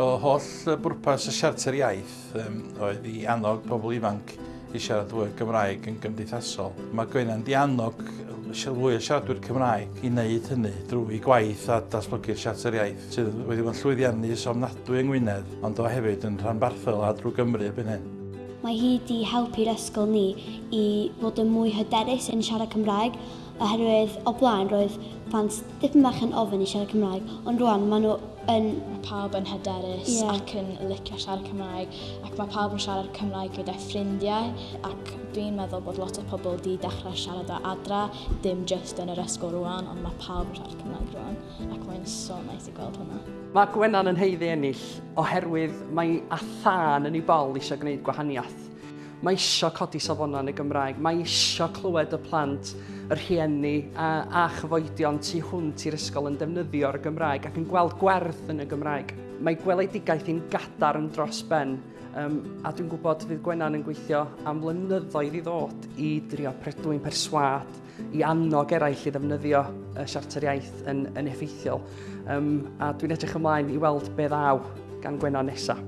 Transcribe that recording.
O holl bwrpas y siarter iaith um, oedd i annog pobl ifanc i siarad fwy Gymraeg yn gymdeithasol. Mae Gwenan di annog fwy o siaradwyr Cymraeg i wneud hynny drwy gwaith a datblygu'r siarter iaith sydd wedi bod yn llwyddiannus ofnadwy yng Ngwynedd, ond o hefyd yn rhanbarthol a drwy Gymru byn hyn. Mae hi wedi helpu'r ysgol ni i fod yn mwy hyderus yn siarad Cymraeg oherwydd o blaen roedd plant dipyn bach yn ofyn i siarad Cymraeg, ond rwan maen nhw yn... Mae pawb yn hyderus yeah. ac yn licio siarad Cymraeg, ac mae pawb yn siarad Cymraeg gyda ffrindiau, ac dwi'n meddwl bod lot o pobl wedi dechrau siarad o adra, dim just yn yr ysgol rwan, ond mae pawb yn siarad Cymraeg rwan, ac mae'n so nice i gweld hwnna. Mae Gwennan yn heiddi ennill oherwydd mae a thân yn ei bol eisiau gwneud gwahaniaeth Mae isio codi safonau yn y Gymraeg. Mae isio clywed y plant, yr rhieni a, a chyfoedion tu hwnt i'r ysgol yn defnyddio'r Gymraeg ac yn gweld gwerth yn y Gymraeg. Mae gweledigaeth i'n gadar yn dros ben Um, a dwi'n gwybod fydd Gwennan yn gweithio am flynyddoedd i ddod i drio predwy'n perswad, i annog eraill i ddefnyddio y siarter iaith yn, yn effeithiol. Um, a dwi'n edrych ymlaen i weld be ddaw gan Gwennan nesaf.